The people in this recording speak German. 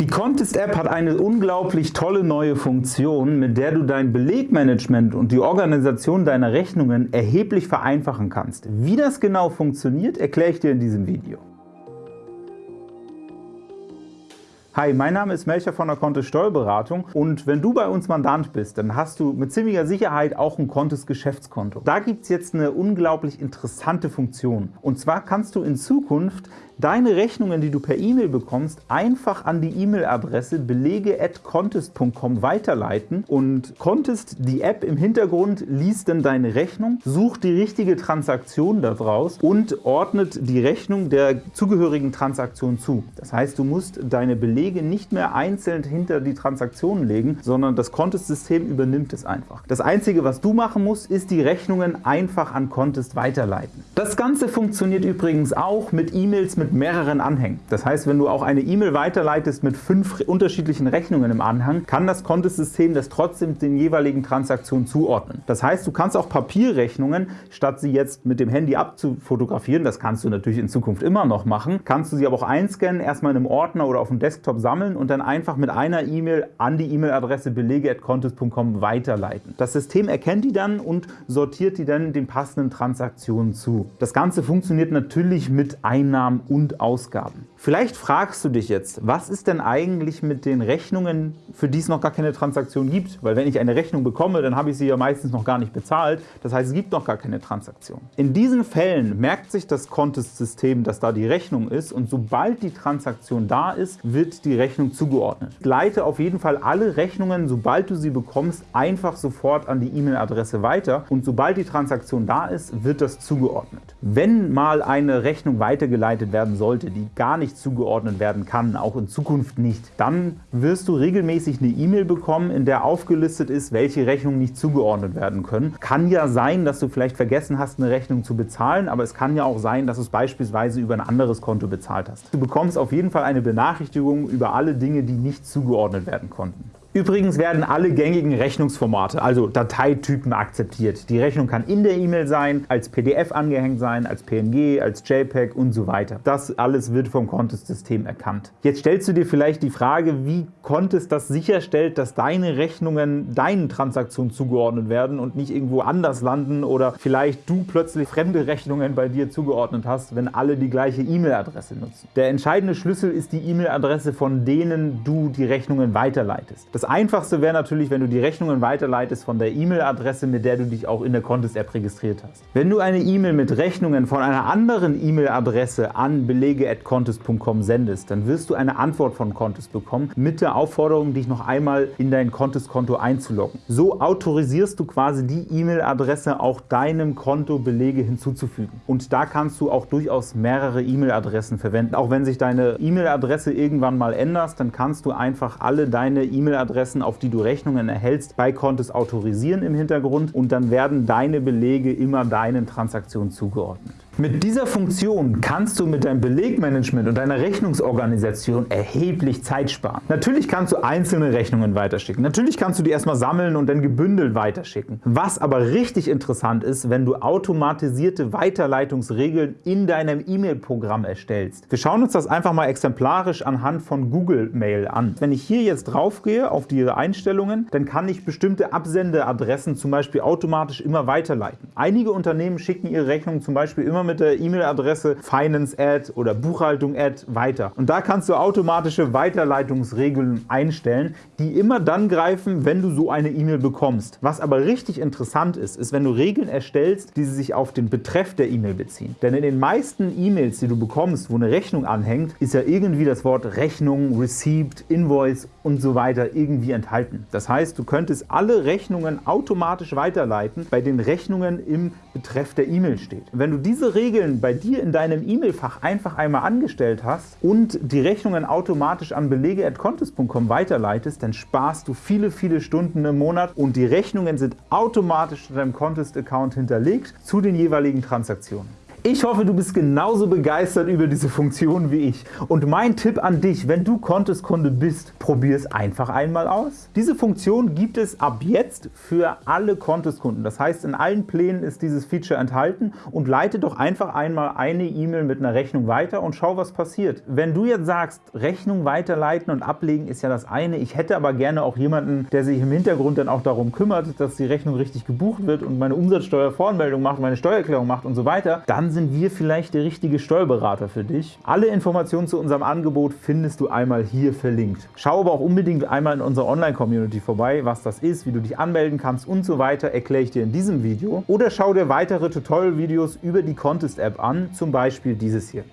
Die Contest-App hat eine unglaublich tolle neue Funktion, mit der du dein Belegmanagement und die Organisation deiner Rechnungen erheblich vereinfachen kannst. Wie das genau funktioniert, erkläre ich dir in diesem Video. Hi, mein Name ist Melcher von der Kontist Steuerberatung und wenn du bei uns Mandant bist, dann hast du mit ziemlicher Sicherheit auch ein Kontist Geschäftskonto. Da gibt es jetzt eine unglaublich interessante Funktion. Und zwar kannst du in Zukunft deine Rechnungen, die du per E-Mail bekommst, einfach an die E-Mail-Adresse belege.contest.com weiterleiten und Contest, die App im Hintergrund, liest dann deine Rechnung, sucht die richtige Transaktion daraus und ordnet die Rechnung der zugehörigen Transaktion zu. Das heißt, du musst deine Belege nicht mehr einzeln hinter die Transaktionen legen, sondern das Contest-System übernimmt es einfach. Das Einzige, was du machen musst, ist die Rechnungen einfach an Contest weiterleiten. Das Ganze funktioniert übrigens auch mit E-Mails mit mehreren Anhängen. Das heißt, wenn du auch eine E-Mail weiterleitest mit fünf unterschiedlichen Rechnungen im Anhang, kann das Kontosystem das trotzdem den jeweiligen Transaktionen zuordnen. Das heißt, du kannst auch Papierrechnungen, statt sie jetzt mit dem Handy abzufotografieren, das kannst du natürlich in Zukunft immer noch machen, kannst du sie aber auch einscannen, erstmal in einem Ordner oder auf dem Desktop sammeln und dann einfach mit einer E-Mail an die E-Mail-Adresse belege.contest.com weiterleiten. Das System erkennt die dann und sortiert die dann den passenden Transaktionen zu. Das Ganze funktioniert natürlich mit Einnahmen und und Ausgaben. Vielleicht fragst du dich jetzt, was ist denn eigentlich mit den Rechnungen, für die es noch gar keine Transaktion gibt? Weil wenn ich eine Rechnung bekomme, dann habe ich sie ja meistens noch gar nicht bezahlt. Das heißt, es gibt noch gar keine Transaktion. In diesen Fällen merkt sich das Contest-System, dass da die Rechnung ist und sobald die Transaktion da ist, wird die Rechnung zugeordnet. Leite auf jeden Fall alle Rechnungen, sobald du sie bekommst, einfach sofort an die E-Mail-Adresse weiter und sobald die Transaktion da ist, wird das zugeordnet. Wenn mal eine Rechnung weitergeleitet werden sollte, die gar nicht zugeordnet werden kann, auch in Zukunft nicht, dann wirst du regelmäßig eine E-Mail bekommen, in der aufgelistet ist, welche Rechnungen nicht zugeordnet werden können. Kann ja sein, dass du vielleicht vergessen hast, eine Rechnung zu bezahlen, aber es kann ja auch sein, dass du es beispielsweise über ein anderes Konto bezahlt hast. Du bekommst auf jeden Fall eine Benachrichtigung über alle Dinge, die nicht zugeordnet werden konnten. Übrigens werden alle gängigen Rechnungsformate, also Dateitypen, akzeptiert. Die Rechnung kann in der E-Mail sein, als PDF angehängt sein, als PNG, als JPEG und so weiter. Das alles wird vom Contest-System erkannt. Jetzt stellst du dir vielleicht die Frage, wie Contest das sicherstellt, dass deine Rechnungen deinen Transaktionen zugeordnet werden und nicht irgendwo anders landen oder vielleicht du plötzlich fremde Rechnungen bei dir zugeordnet hast, wenn alle die gleiche E-Mail-Adresse nutzen. Der entscheidende Schlüssel ist die E-Mail-Adresse, von denen du die Rechnungen weiterleitest. Das Einfachste wäre natürlich, wenn du die Rechnungen weiterleitest von der E-Mail-Adresse, mit der du dich auch in der Contest-App registriert hast. Wenn du eine E-Mail mit Rechnungen von einer anderen E-Mail-Adresse an belege.contest.com sendest, dann wirst du eine Antwort von Contest bekommen mit der Aufforderung, dich noch einmal in dein Contest-Konto einzuloggen. So autorisierst du quasi die E-Mail-Adresse auch deinem Konto Belege hinzuzufügen. Und da kannst du auch durchaus mehrere E-Mail-Adressen verwenden. Auch wenn sich deine E-Mail-Adresse irgendwann mal änderst, dann kannst du einfach alle deine E-Mail-Adressen E-Mail-Adressen, auf die du Rechnungen erhältst, bei Contest autorisieren im Hintergrund und dann werden deine Belege immer deinen Transaktionen zugeordnet. Mit dieser Funktion kannst du mit deinem Belegmanagement und deiner Rechnungsorganisation erheblich Zeit sparen. Natürlich kannst du einzelne Rechnungen weiterschicken. Natürlich kannst du die erstmal sammeln und dann gebündelt weiterschicken. Was aber richtig interessant ist, wenn du automatisierte Weiterleitungsregeln in deinem E-Mail-Programm erstellst. Wir schauen uns das einfach mal exemplarisch anhand von Google Mail an. Wenn ich hier jetzt drauf gehe auf die Einstellungen, dann kann ich bestimmte Absendeadressen zum Beispiel automatisch immer weiterleiten. Einige Unternehmen schicken ihre Rechnungen zum Beispiel immer mit mit der E-Mail-Adresse Finance-Ad oder Buchhaltung-Ad weiter. Und da kannst du automatische Weiterleitungsregeln einstellen, die immer dann greifen, wenn du so eine E-Mail bekommst. Was aber richtig interessant ist, ist, wenn du Regeln erstellst, die sich auf den Betreff der E-Mail beziehen. Denn in den meisten E-Mails, die du bekommst, wo eine Rechnung anhängt, ist ja irgendwie das Wort Rechnung, Receipt, Invoice und so weiter irgendwie enthalten. Das heißt, du könntest alle Rechnungen automatisch weiterleiten, bei den Rechnungen im Betreff der E-Mail steht. Wenn du diese Regeln bei dir in deinem E-Mail-Fach einfach einmal angestellt hast und die Rechnungen automatisch an belege.contest.com weiterleitest, dann sparst du viele, viele Stunden im Monat und die Rechnungen sind automatisch in deinem Contest-Account hinterlegt zu den jeweiligen Transaktionen. Ich hoffe, du bist genauso begeistert über diese Funktion wie ich. Und mein Tipp an dich, wenn du Contest-Kunde bist, probier es einfach einmal aus. Diese Funktion gibt es ab jetzt für alle Contest-Kunden. Das heißt, in allen Plänen ist dieses Feature enthalten und leite doch einfach einmal eine E-Mail mit einer Rechnung weiter und schau, was passiert. Wenn du jetzt sagst, Rechnung weiterleiten und ablegen ist ja das eine, ich hätte aber gerne auch jemanden, der sich im Hintergrund dann auch darum kümmert, dass die Rechnung richtig gebucht wird und meine Umsatzsteuervoranmeldung macht, meine Steuererklärung macht und so weiter, sind wir vielleicht der richtige Steuerberater für dich. Alle Informationen zu unserem Angebot findest du einmal hier verlinkt. Schau aber auch unbedingt einmal in unserer Online-Community vorbei, was das ist, wie du dich anmelden kannst und so weiter, erkläre ich dir in diesem Video. Oder schau dir weitere Tutorial-Videos über die Contest-App an, zum Beispiel dieses hier.